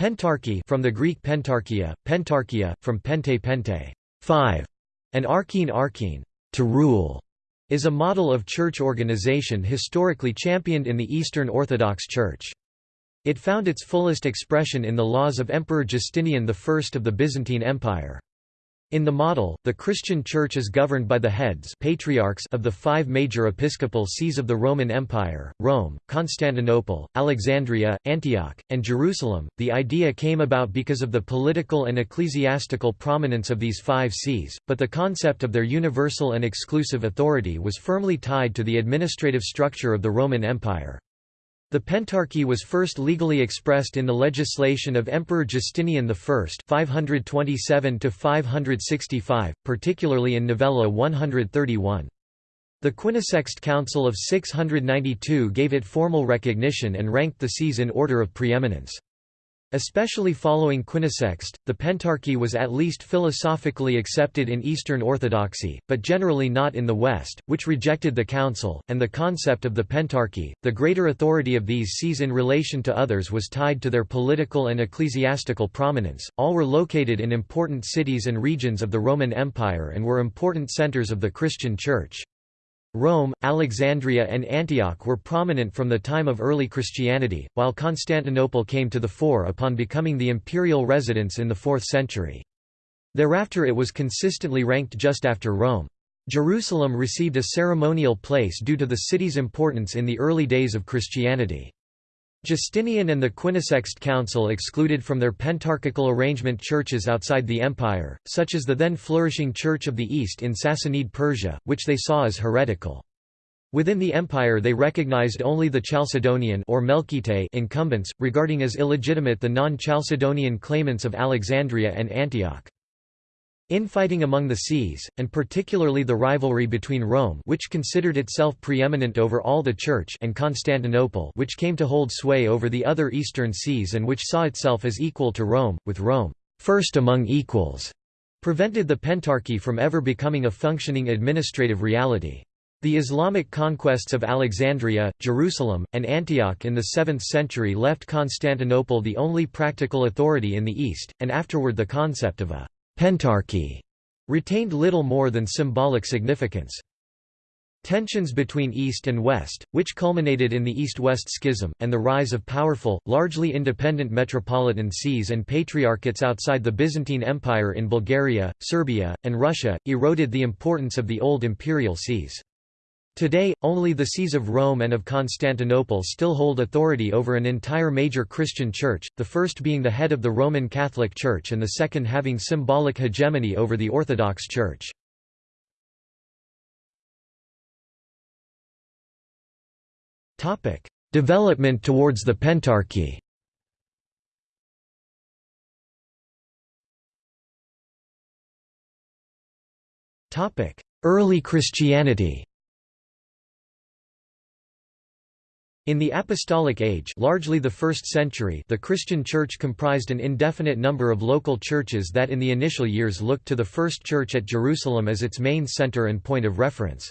Pentarchy from the Greek pentarchia, pentarchia, from pente pente, five, and archine archine, to rule, is a model of church organization historically championed in the Eastern Orthodox Church. It found its fullest expression in the laws of Emperor Justinian I of the Byzantine Empire. In the model, the Christian Church is governed by the heads patriarchs of the five major episcopal sees of the Roman Empire, Rome, Constantinople, Alexandria, Antioch, and Jerusalem. The idea came about because of the political and ecclesiastical prominence of these five sees, but the concept of their universal and exclusive authority was firmly tied to the administrative structure of the Roman Empire. The Pentarchy was first legally expressed in the legislation of Emperor Justinian I 527 particularly in Novella 131. The Quinisext Council of 692 gave it formal recognition and ranked the sees in order of preeminence. Especially following Quinisext, the Pentarchy was at least philosophically accepted in Eastern Orthodoxy, but generally not in the West, which rejected the Council, and the concept of the Pentarchy. The greater authority of these sees in relation to others was tied to their political and ecclesiastical prominence. All were located in important cities and regions of the Roman Empire and were important centers of the Christian Church. Rome, Alexandria and Antioch were prominent from the time of early Christianity, while Constantinople came to the fore upon becoming the imperial residence in the 4th century. Thereafter it was consistently ranked just after Rome. Jerusalem received a ceremonial place due to the city's importance in the early days of Christianity. Justinian and the Quinisext Council excluded from their pentarchical arrangement churches outside the empire, such as the then flourishing Church of the East in Sassanid Persia, which they saw as heretical. Within the empire they recognized only the Chalcedonian or incumbents, regarding as illegitimate the non-Chalcedonian claimants of Alexandria and Antioch. Infighting among the sees, and particularly the rivalry between Rome which considered itself preeminent over all the Church and Constantinople which came to hold sway over the other eastern sees and which saw itself as equal to Rome, with Rome first among equals, prevented the Pentarchy from ever becoming a functioning administrative reality. The Islamic conquests of Alexandria, Jerusalem, and Antioch in the 7th century left Constantinople the only practical authority in the East, and afterward the concept of a Pentarchy retained little more than symbolic significance. Tensions between East and West, which culminated in the East-West Schism, and the rise of powerful, largely independent metropolitan sees and patriarchates outside the Byzantine Empire in Bulgaria, Serbia, and Russia, eroded the importance of the old imperial sees. Today, only the sees of Rome and of Constantinople still hold authority over an entire major Christian church, the first being the head of the Roman Catholic Church and the second having symbolic hegemony over the Orthodox Church. Development towards the Pentarchy Early Christianity In the Apostolic Age largely the 1st century the Christian Church comprised an indefinite number of local churches that in the initial years looked to the First Church at Jerusalem as its main center and point of reference.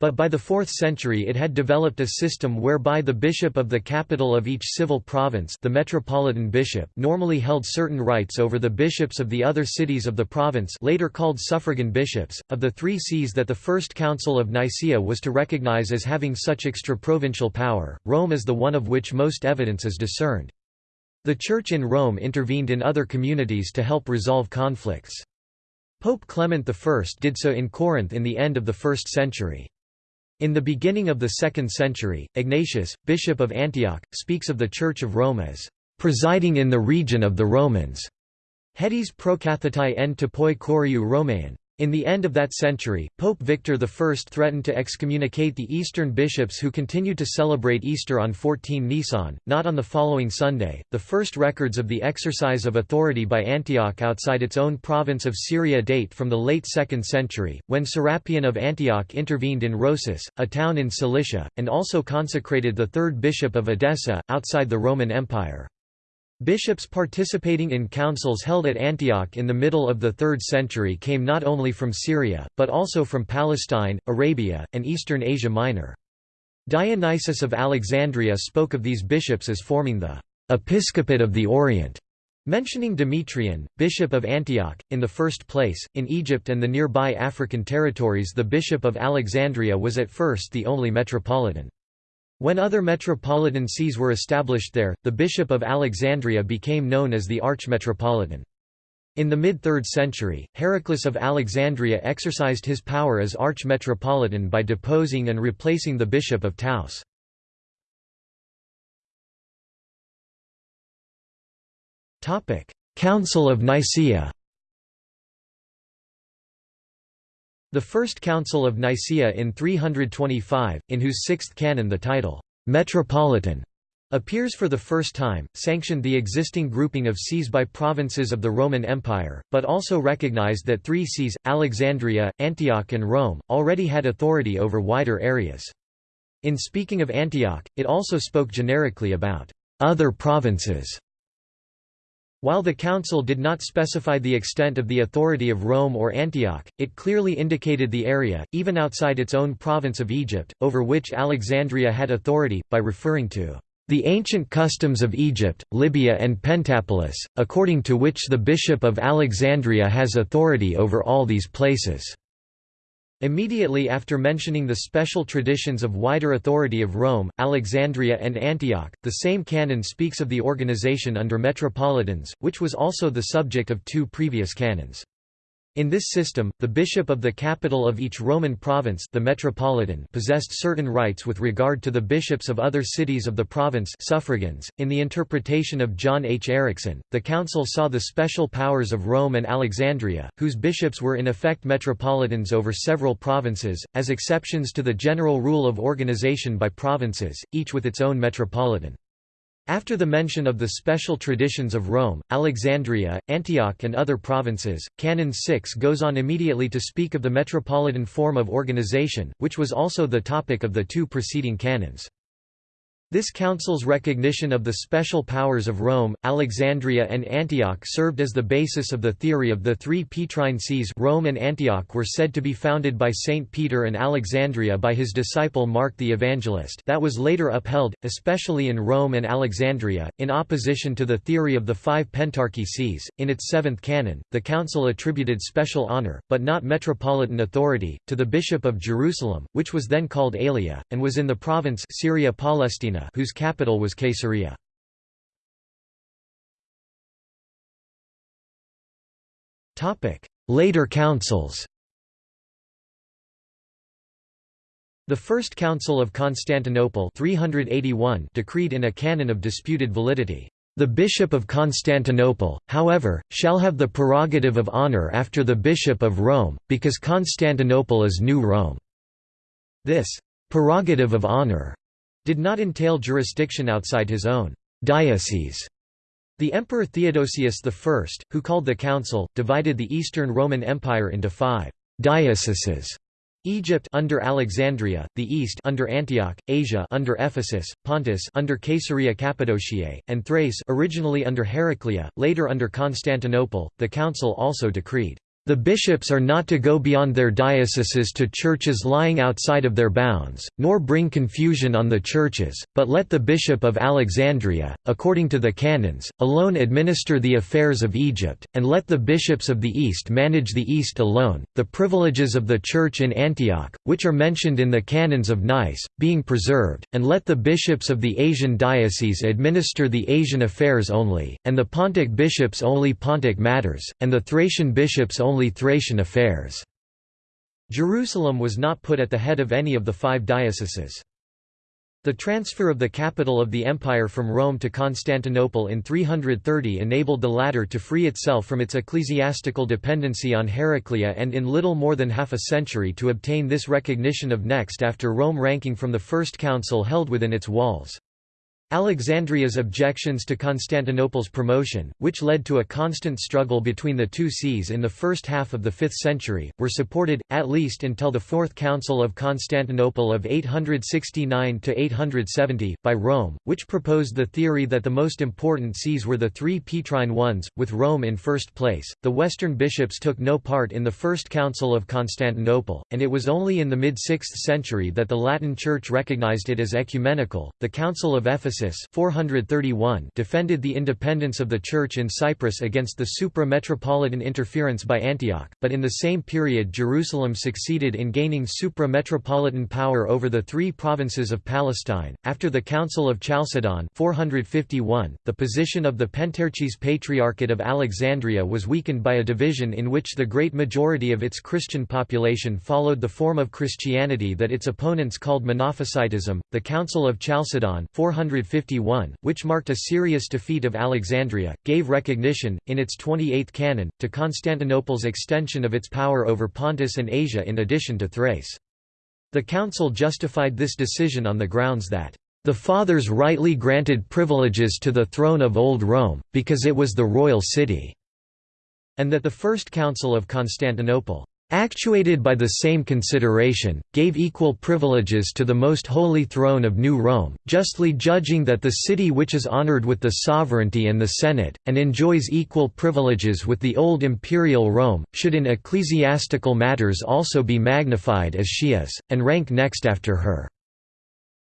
But by the 4th century it had developed a system whereby the bishop of the capital of each civil province the metropolitan bishop normally held certain rights over the bishops of the other cities of the province later called suffragan bishops, of the three sees that the First Council of Nicaea was to recognize as having such extraprovincial power, Rome is the one of which most evidence is discerned. The Church in Rome intervened in other communities to help resolve conflicts. Pope Clement I did so in Corinth in the end of the 1st century. In the beginning of the 2nd century, Ignatius, bishop of Antioch, speaks of the Church of Rome as presiding in the region of the Romans. Hedes prokathetai en topoi choriou Romaean. In the end of that century, Pope Victor I threatened to excommunicate the Eastern bishops who continued to celebrate Easter on 14 Nisan, not on the following Sunday. The first records of the exercise of authority by Antioch outside its own province of Syria date from the late 2nd century, when Serapion of Antioch intervened in Rhosus, a town in Cilicia, and also consecrated the third bishop of Edessa, outside the Roman Empire. Bishops participating in councils held at Antioch in the middle of the 3rd century came not only from Syria, but also from Palestine, Arabia, and eastern Asia Minor. Dionysius of Alexandria spoke of these bishops as forming the episcopate of the Orient, mentioning Demetrian, bishop of Antioch, in the first place. In Egypt and the nearby African territories, the bishop of Alexandria was at first the only metropolitan. When other metropolitan sees were established there, the bishop of Alexandria became known as the archmetropolitan. In the mid-3rd century, Heraclas of Alexandria exercised his power as archmetropolitan by deposing and replacing the bishop of Taus. Council of Nicaea The First Council of Nicaea in 325, in whose sixth canon the title, "'Metropolitan' appears for the first time, sanctioned the existing grouping of sees by provinces of the Roman Empire, but also recognized that three sees, Alexandria, Antioch and Rome, already had authority over wider areas. In speaking of Antioch, it also spoke generically about other provinces while the council did not specify the extent of the authority of Rome or Antioch, it clearly indicated the area, even outside its own province of Egypt, over which Alexandria had authority, by referring to the ancient customs of Egypt, Libya and Pentapolis, according to which the bishop of Alexandria has authority over all these places. Immediately after mentioning the special traditions of wider authority of Rome, Alexandria and Antioch, the same canon speaks of the organization under metropolitans, which was also the subject of two previous canons. In this system, the bishop of the capital of each Roman province the metropolitan possessed certain rights with regard to the bishops of other cities of the province suffragans. .In the interpretation of John H. Erickson, the council saw the special powers of Rome and Alexandria, whose bishops were in effect metropolitans over several provinces, as exceptions to the general rule of organization by provinces, each with its own metropolitan. After the mention of the special traditions of Rome, Alexandria, Antioch and other provinces, Canon 6 goes on immediately to speak of the metropolitan form of organization, which was also the topic of the two preceding canons. This council's recognition of the special powers of Rome, Alexandria and Antioch served as the basis of the theory of the three Petrine sees Rome and Antioch were said to be founded by Saint Peter and Alexandria by his disciple Mark the Evangelist that was later upheld, especially in Rome and Alexandria, in opposition to the theory of the five Pentarchy sees. In its seventh canon, the council attributed special honor, but not metropolitan authority, to the bishop of Jerusalem, which was then called Aelia, and was in the province Syria Palestina whose capital was Caesarea. Later councils The First Council of Constantinople 381 decreed in a canon of disputed validity, "...the Bishop of Constantinople, however, shall have the prerogative of honor after the Bishop of Rome, because Constantinople is New Rome." This "...prerogative of honor," did not entail jurisdiction outside his own diocese. The Emperor Theodosius I, who called the council, divided the Eastern Roman Empire into five dioceses. Egypt under Alexandria, the East under Antioch, Asia under Ephesus, Pontus under Caesarea Cappadociae, and Thrace originally under Heraclea, later under Constantinople. The council also decreed the bishops are not to go beyond their dioceses to churches lying outside of their bounds, nor bring confusion on the churches, but let the bishop of Alexandria, according to the canons, alone administer the affairs of Egypt, and let the bishops of the East manage the East alone. The privileges of the Church in Antioch, which are mentioned in the canons of Nice, being preserved, and let the bishops of the Asian diocese administer the Asian affairs only, and the Pontic bishops only Pontic matters, and the Thracian bishops only only Thracian affairs. Jerusalem was not put at the head of any of the five dioceses. The transfer of the capital of the empire from Rome to Constantinople in 330 enabled the latter to free itself from its ecclesiastical dependency on Heraclea and in little more than half a century to obtain this recognition of next after Rome ranking from the First Council held within its walls. Alexandria's objections to Constantinople's promotion, which led to a constant struggle between the two sees in the first half of the 5th century, were supported, at least until the Fourth Council of Constantinople of 869–870, by Rome, which proposed the theory that the most important sees were the three Petrine ones, with Rome in first place. The Western bishops took no part in the First Council of Constantinople, and it was only in the mid-6th century that the Latin Church recognized it as ecumenical. The Council of Ephesus Ephesus 431 defended the independence of the Church in Cyprus against the supra-metropolitan interference by Antioch, but in the same period Jerusalem succeeded in gaining supra-metropolitan power over the three provinces of Palestine. After the Council of Chalcedon 451, the position of the Pentarchis Patriarchate of Alexandria was weakened by a division in which the great majority of its Christian population followed the form of Christianity that its opponents called Monophysitism. The Council of Chalcedon 451, which marked a serious defeat of Alexandria, gave recognition, in its 28th canon, to Constantinople's extension of its power over Pontus and Asia in addition to Thrace. The council justified this decision on the grounds that the Fathers rightly granted privileges to the throne of Old Rome, because it was the royal city, and that the First Council of Constantinople actuated by the same consideration, gave equal privileges to the most holy throne of New Rome, justly judging that the city which is honored with the sovereignty and the Senate, and enjoys equal privileges with the old imperial Rome, should in ecclesiastical matters also be magnified as she is, and rank next after her.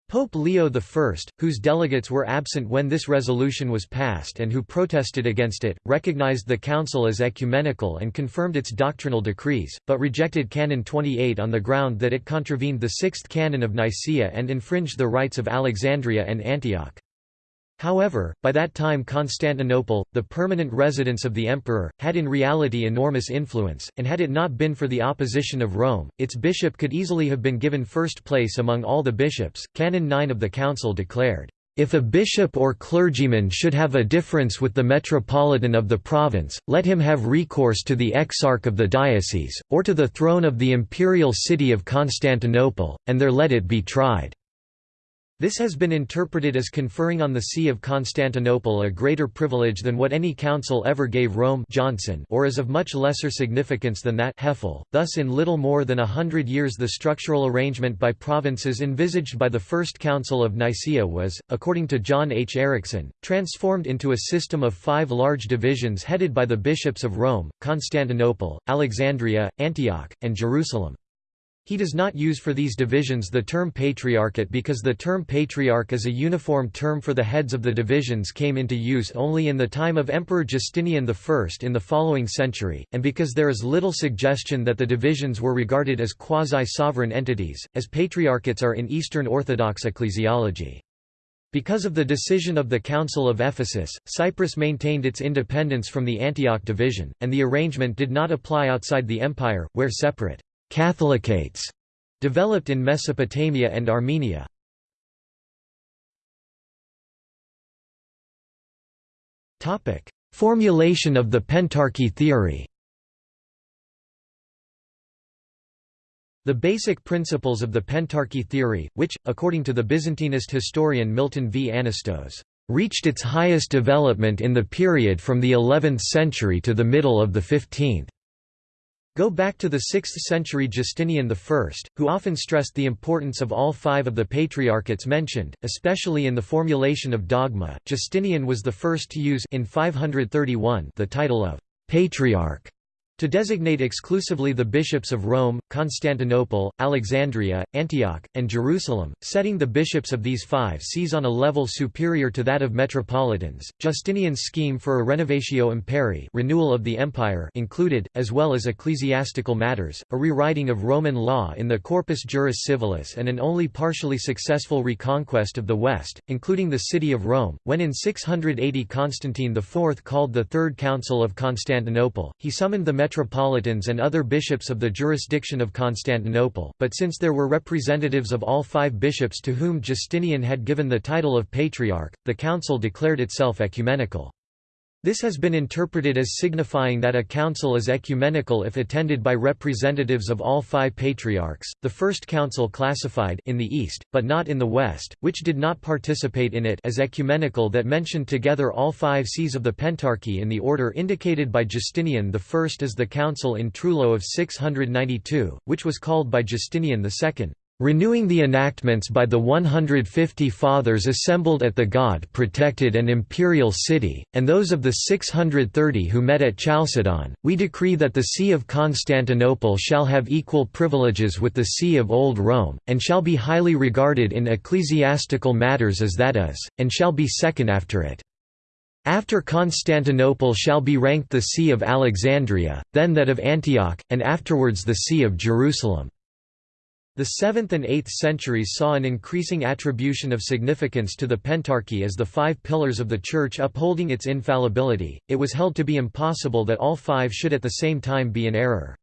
Pope Leo I, whose delegates were absent when this resolution was passed and who protested against it, recognized the council as ecumenical and confirmed its doctrinal decrees, but rejected Canon 28 on the ground that it contravened the Sixth Canon of Nicaea and infringed the rights of Alexandria and Antioch. However, by that time Constantinople, the permanent residence of the emperor, had in reality enormous influence, and had it not been for the opposition of Rome, its bishop could easily have been given first place among all the bishops. Canon 9 of the council declared, if a bishop or clergyman should have a difference with the metropolitan of the province, let him have recourse to the exarch of the diocese, or to the throne of the imperial city of Constantinople, and there let it be tried. This has been interpreted as conferring on the See of Constantinople a greater privilege than what any council ever gave Rome Johnson or is of much lesser significance than that Hefele. .Thus in little more than a hundred years the structural arrangement by provinces envisaged by the First Council of Nicaea was, according to John H. Erickson, transformed into a system of five large divisions headed by the bishops of Rome, Constantinople, Alexandria, Antioch, and Jerusalem. He does not use for these divisions the term patriarchate because the term patriarch as a uniform term for the heads of the divisions came into use only in the time of Emperor Justinian I in the following century, and because there is little suggestion that the divisions were regarded as quasi-sovereign entities, as patriarchates are in Eastern Orthodox ecclesiology. Because of the decision of the Council of Ephesus, Cyprus maintained its independence from the Antioch division, and the arrangement did not apply outside the empire, where separate Catholicates developed in Mesopotamia and Armenia. Topic: Formulation of the Pentarchy theory. The basic principles of the Pentarchy theory, which, according to the Byzantinist historian Milton V. Anastos, reached its highest development in the period from the 11th century to the middle of the 15th. Go back to the 6th century Justinian I, who often stressed the importance of all five of the patriarchates mentioned, especially in the formulation of dogma. Justinian was the first to use in 531 the title of patriarch to designate exclusively the bishops of Rome, Constantinople, Alexandria, Antioch, and Jerusalem, setting the bishops of these five sees on a level superior to that of metropolitans. Justinian's scheme for a renovatio imperii renewal of the empire included, as well as ecclesiastical matters, a rewriting of Roman law in the Corpus Juris Civilis and an only partially successful reconquest of the West, including the city of Rome. When in 680 Constantine IV called the Third Council of Constantinople, he summoned the metropolitans and other bishops of the jurisdiction of Constantinople, but since there were representatives of all five bishops to whom Justinian had given the title of patriarch, the council declared itself ecumenical. This has been interpreted as signifying that a council is ecumenical if attended by representatives of all five patriarchs. The first council classified in the East, but not in the West, which did not participate in it as ecumenical that mentioned together all five sees of the Pentarchy in the order indicated by Justinian I as the council in Trullo of 692, which was called by Justinian II, renewing the enactments by the 150 Fathers assembled at the God-protected and imperial city, and those of the 630 who met at Chalcedon, we decree that the See of Constantinople shall have equal privileges with the See of Old Rome, and shall be highly regarded in ecclesiastical matters as that is, and shall be second after it. After Constantinople shall be ranked the See of Alexandria, then that of Antioch, and afterwards the See of Jerusalem. The 7th and 8th centuries saw an increasing attribution of significance to the Pentarchy as the five pillars of the Church upholding its infallibility, it was held to be impossible that all five should at the same time be in error.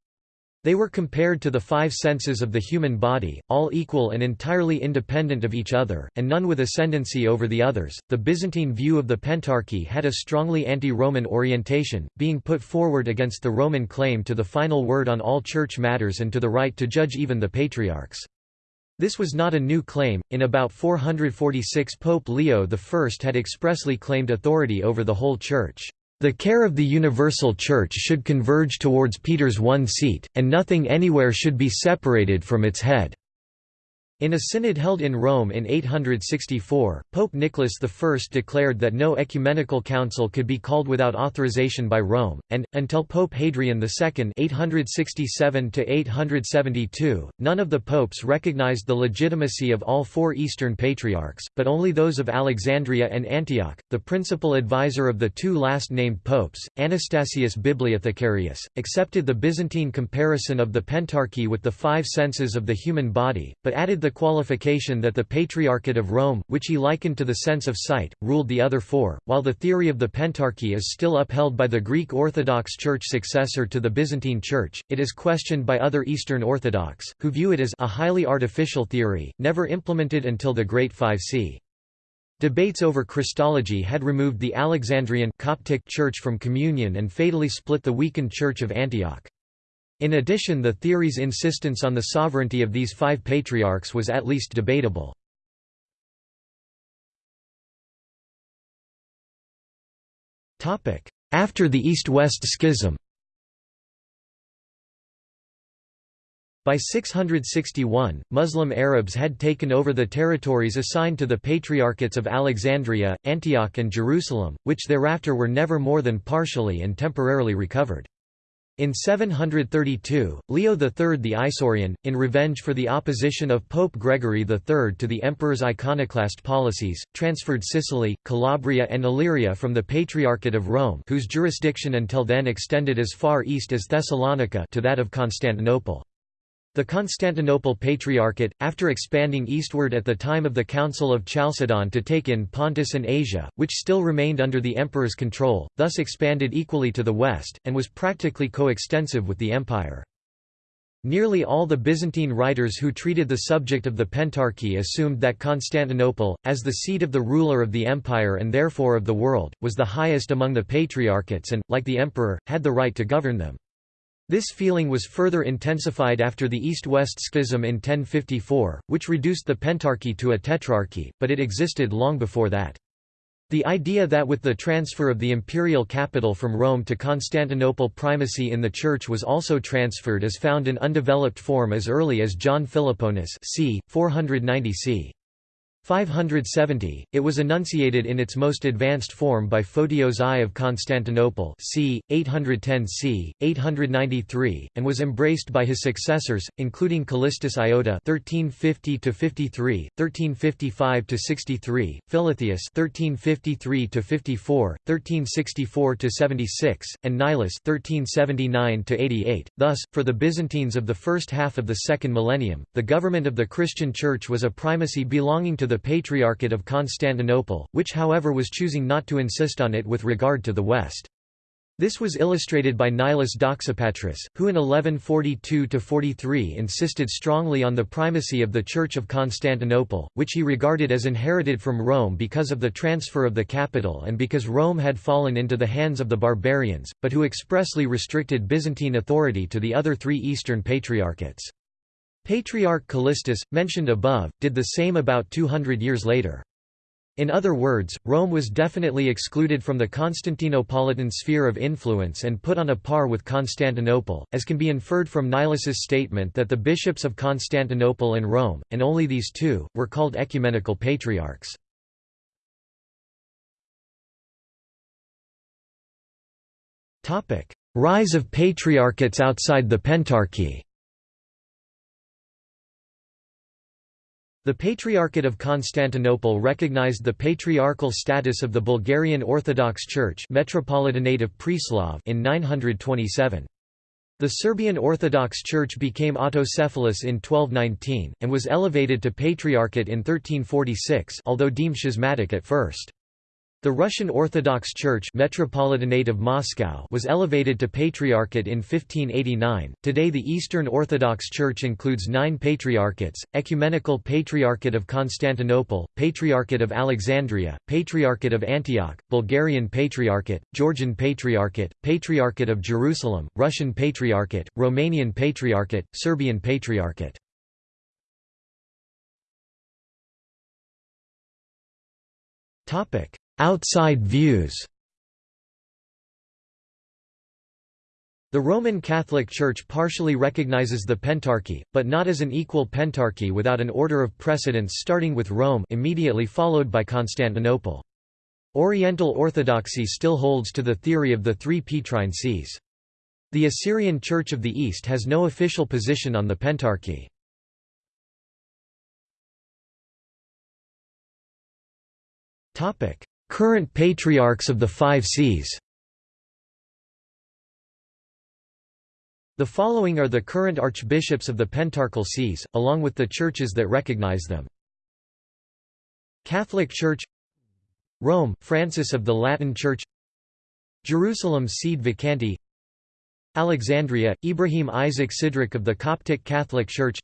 They were compared to the five senses of the human body, all equal and entirely independent of each other, and none with ascendancy over the others. The Byzantine view of the Pentarchy had a strongly anti Roman orientation, being put forward against the Roman claim to the final word on all church matters and to the right to judge even the patriarchs. This was not a new claim, in about 446 Pope Leo I had expressly claimed authority over the whole Church. The care of the universal Church should converge towards Peter's one seat, and nothing anywhere should be separated from its head. In a synod held in Rome in 864, Pope Nicholas I declared that no ecumenical council could be called without authorization by Rome, and, until Pope Hadrian II 867 none of the popes recognized the legitimacy of all four Eastern Patriarchs, but only those of Alexandria and Antioch. The principal advisor of the two last-named popes, Anastasius Bibliothecarius, accepted the Byzantine comparison of the Pentarchy with the five senses of the human body, but added the qualification that the Patriarchate of Rome, which he likened to the sense of sight, ruled the other four. While the theory of the Pentarchy is still upheld by the Greek Orthodox Church successor to the Byzantine Church, it is questioned by other Eastern Orthodox, who view it as a highly artificial theory, never implemented until the Great Five c. Debates over Christology had removed the Alexandrian Coptic Church from communion and fatally split the weakened Church of Antioch. In addition the theory's insistence on the sovereignty of these five patriarchs was at least debatable. After the East-West Schism By 661, Muslim Arabs had taken over the territories assigned to the Patriarchates of Alexandria, Antioch and Jerusalem, which thereafter were never more than partially and temporarily recovered. In 732, Leo III the Isaurian, in revenge for the opposition of Pope Gregory III to the emperor's iconoclast policies, transferred Sicily, Calabria and Illyria from the Patriarchate of Rome whose jurisdiction until then extended as far east as Thessalonica to that of Constantinople. The Constantinople Patriarchate, after expanding eastward at the time of the Council of Chalcedon to take in Pontus and Asia, which still remained under the emperor's control, thus expanded equally to the west, and was practically coextensive with the empire. Nearly all the Byzantine writers who treated the subject of the Pentarchy assumed that Constantinople, as the seat of the ruler of the empire and therefore of the world, was the highest among the patriarchates and, like the emperor, had the right to govern them. This feeling was further intensified after the East-West Schism in 1054, which reduced the Pentarchy to a tetrarchy, but it existed long before that. The idea that with the transfer of the imperial capital from Rome to Constantinople primacy in the Church was also transferred is found in undeveloped form as early as John Philoponus c. 490 c. 570, it was enunciated in its most advanced form by Photios I of Constantinople c. 810 c. 893, and was embraced by his successors, including Callistus Iota (1350–53, 1355–63), Philotheus (1353–54, 1364–76), and Nilus (1379–88). Thus, for the Byzantines of the first half of the second millennium, the government of the Christian Church was a primacy belonging to the the Patriarchate of Constantinople, which however was choosing not to insist on it with regard to the West. This was illustrated by Nilus Doxapatres, who in 1142–43 insisted strongly on the primacy of the Church of Constantinople, which he regarded as inherited from Rome because of the transfer of the capital and because Rome had fallen into the hands of the barbarians, but who expressly restricted Byzantine authority to the other three Eastern Patriarchates. Patriarch Callistus, mentioned above, did the same about 200 years later. In other words, Rome was definitely excluded from the Constantinopolitan sphere of influence and put on a par with Constantinople, as can be inferred from Nilus's statement that the bishops of Constantinople and Rome, and only these two, were called ecumenical patriarchs. Rise of patriarchates outside the Pentarchy The Patriarchate of Constantinople recognized the patriarchal status of the Bulgarian Orthodox Church Metropolitanate of Preslav in 927. The Serbian Orthodox Church became autocephalous in 1219, and was elevated to Patriarchate in 1346 although deemed schismatic at first. The Russian Orthodox Church Metropolitanate of Moscow was elevated to Patriarchate in 1589. Today the Eastern Orthodox Church includes nine patriarchates, Ecumenical Patriarchate of Constantinople, Patriarchate of Alexandria, Patriarchate of Antioch, Bulgarian Patriarchate, Georgian Patriarchate, Patriarchate of Jerusalem, Russian Patriarchate, Romanian Patriarchate, Serbian Patriarchate. Topic Outside views The Roman Catholic Church partially recognizes the Pentarchy, but not as an equal Pentarchy without an order of precedence starting with Rome immediately followed by Constantinople. Oriental Orthodoxy still holds to the theory of the three Petrine sees. The Assyrian Church of the East has no official position on the Pentarchy. Current patriarchs of the Five Sees The following are the current archbishops of the Pentarchal Sees, along with the churches that recognize them. Catholic Church Rome, Francis of the Latin Church Jerusalem Sede Vacante Alexandria, Ibrahim Isaac Sidrak of the Coptic Catholic Church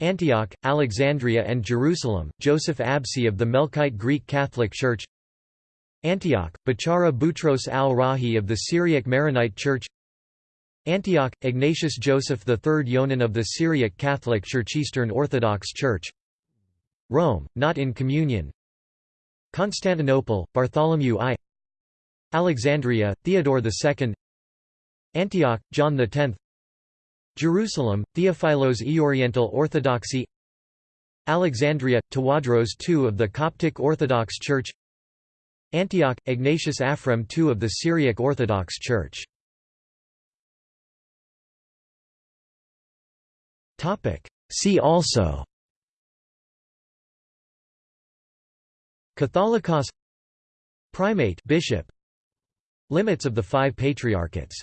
Antioch, Alexandria and Jerusalem, Joseph Absi of the Melkite Greek Catholic Church Antioch, Bechara Boutros al-Rahi of the Syriac Maronite Church. Antioch, Ignatius Joseph III Yonan of the Syriac Catholic Church Eastern Orthodox Church. Rome, not in communion. Constantinople, Bartholomew I. Alexandria, Theodore II Antioch, John X Jerusalem, Theophilos Eoriental Orthodoxy. Alexandria, Tawadros II of the Coptic Orthodox Church Antioch, Ignatius Afrem II of the Syriac Orthodox Church. See also Catholicos Primate bishop Limits of the five patriarchates